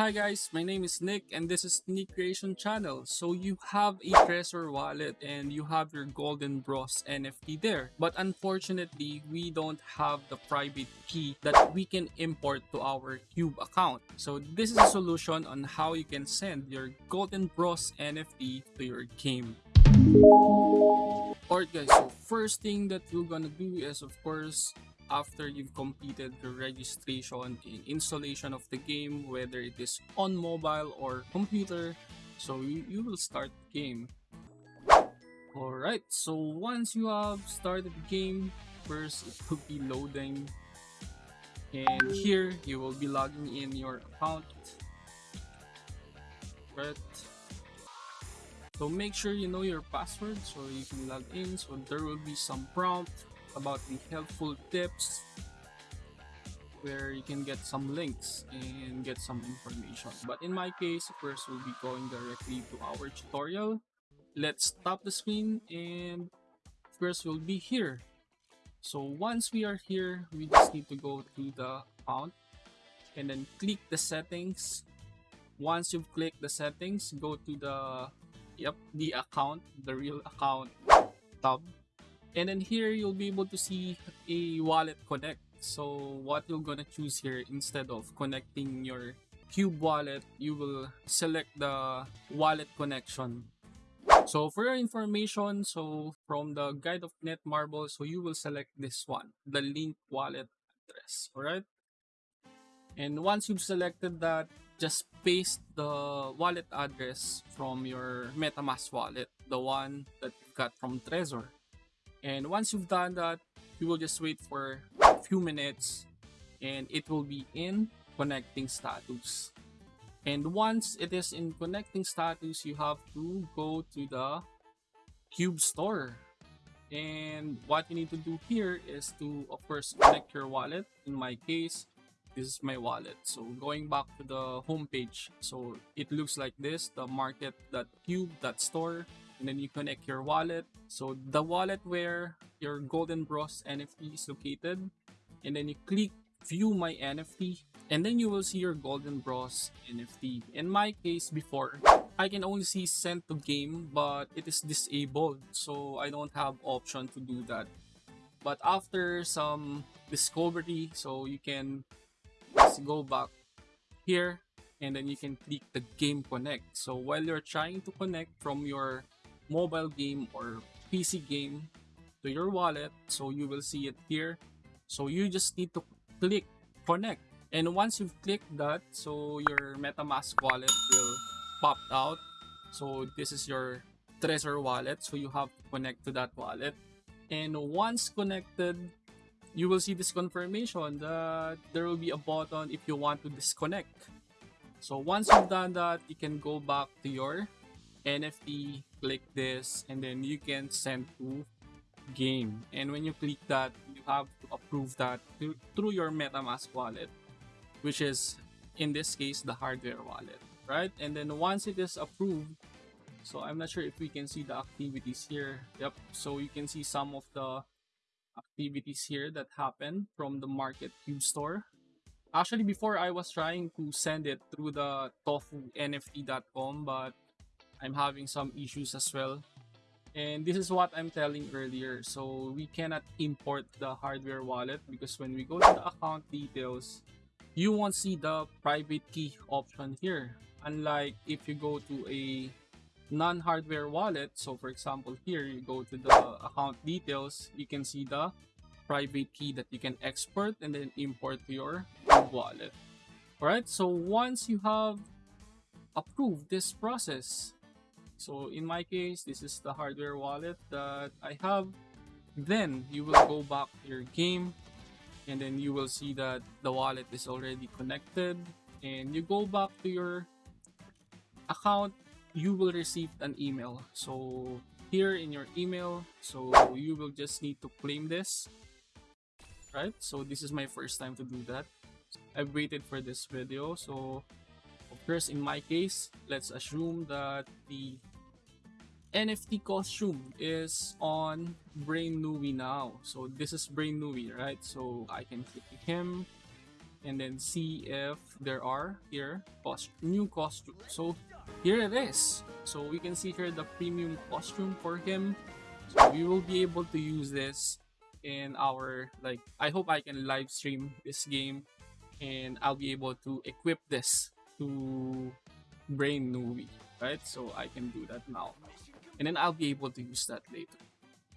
Hi guys, my name is Nick and this is Nick Creation Channel. So you have a Trezor wallet and you have your Golden Bros NFT there. But unfortunately, we don't have the private key that we can import to our Cube account. So this is a solution on how you can send your Golden Bros NFT to your game. Alright guys, so first thing that you're gonna do is of course after you've completed the registration and installation of the game, whether it is on mobile or computer, so you, you will start the game. Alright, so once you have started the game, first it will be loading. And here you will be logging in your account. Right. So make sure you know your password so you can log in. So there will be some prompt about the helpful tips where you can get some links and get some information. But in my case, first we'll be going directly to our tutorial. Let's stop the screen and first we'll be here. So once we are here, we just need to go to the account and then click the settings. Once you've clicked the settings, go to the yep, the account, the real account tab and then here you'll be able to see a wallet connect. So what you're gonna choose here instead of connecting your cube wallet you will select the wallet connection. So for your information so from the guide of netmarble so you will select this one the link wallet address all right and once you've selected that just paste the wallet address from your metamask wallet the one that you got from trezor and once you've done that, you will just wait for a few minutes and it will be in connecting status. And once it is in connecting status, you have to go to the Cube store. And what you need to do here is to, of course, connect your wallet. In my case, this is my wallet. So going back to the home page, so it looks like this, the market.cube.store and then you connect your wallet. So the wallet where your Golden Bros NFT is located, and then you click view my NFT, and then you will see your Golden Bros NFT. In my case before, I can only see send to game, but it is disabled, so I don't have option to do that. But after some discovery, so you can just go back here and then you can click the game connect so while you're trying to connect from your mobile game or PC game to your wallet. So you will see it here. So you just need to click connect. And once you've clicked that, so your MetaMask wallet will pop out. So this is your Trezor wallet. So you have to connect to that wallet. And once connected, you will see this confirmation that there will be a button if you want to disconnect. So once you've done that, you can go back to your NFT, click this, and then you can send to game. And when you click that, you have to approve that through your MetaMask wallet, which is in this case the hardware wallet, right? And then once it is approved, so I'm not sure if we can see the activities here. Yep, so you can see some of the activities here that happen from the Market Cube store. Actually, before I was trying to send it through the tofu.nft.com, but I'm having some issues as well. And this is what I'm telling earlier. So we cannot import the hardware wallet because when we go to the account details, you won't see the private key option here. Unlike if you go to a non-hardware wallet, so for example here, you go to the account details, you can see the private key that you can export and then import to your wallet. Alright, so once you have approved this process, so in my case, this is the hardware wallet that I have. Then you will go back to your game and then you will see that the wallet is already connected. And you go back to your account you will receive an email. So here in your email so you will just need to claim this right? So this is my first time to do that. I've waited for this video. So of course in my case let's assume that the NFT costume is on Brain Nui now. So this is Brain Nui, right? So I can click him and then see if there are here cost new costume. So here it is. So we can see here the premium costume for him. So we will be able to use this in our like I hope I can live stream this game and I'll be able to equip this to Brain Nui, right? So I can do that now. And then I'll be able to use that later.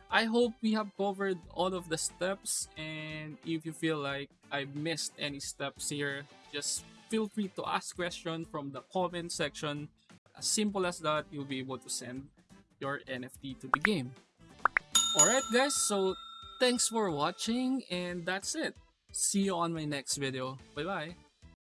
I hope we have covered all of the steps and if you feel like I missed any steps here, just feel free to ask questions from the comment section. As simple as that, you'll be able to send your NFT to the game. Alright guys, so thanks for watching and that's it. See you on my next video. Bye bye.